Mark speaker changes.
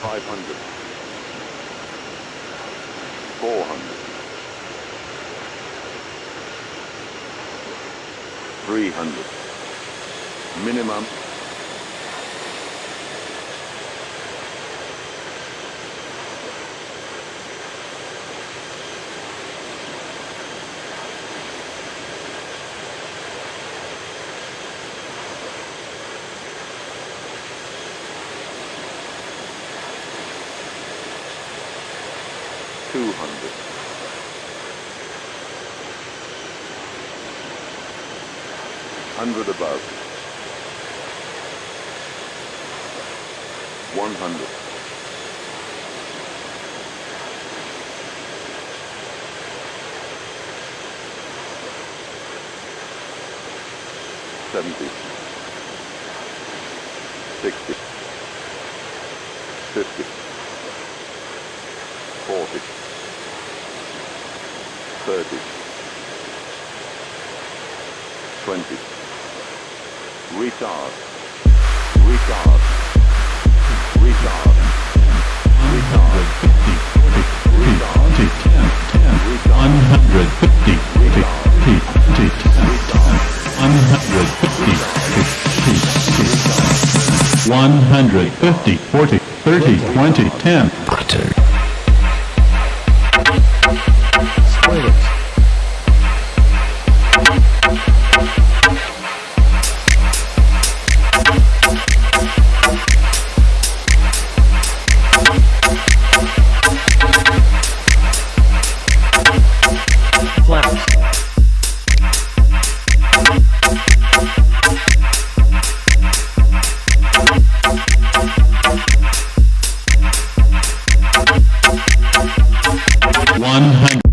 Speaker 1: 500 400 300 minimum two hundred. Hundred above. One hundred. Seventy. Sixty. Fifty. Forty. Thirty. Twenty. Retard. Retard. Retard. Retard.
Speaker 2: 150, 50, 10, 10, 150, 50, 10, 150, 50, 150, 40, 30, 20, 10.
Speaker 3: Spoilers.
Speaker 2: 100.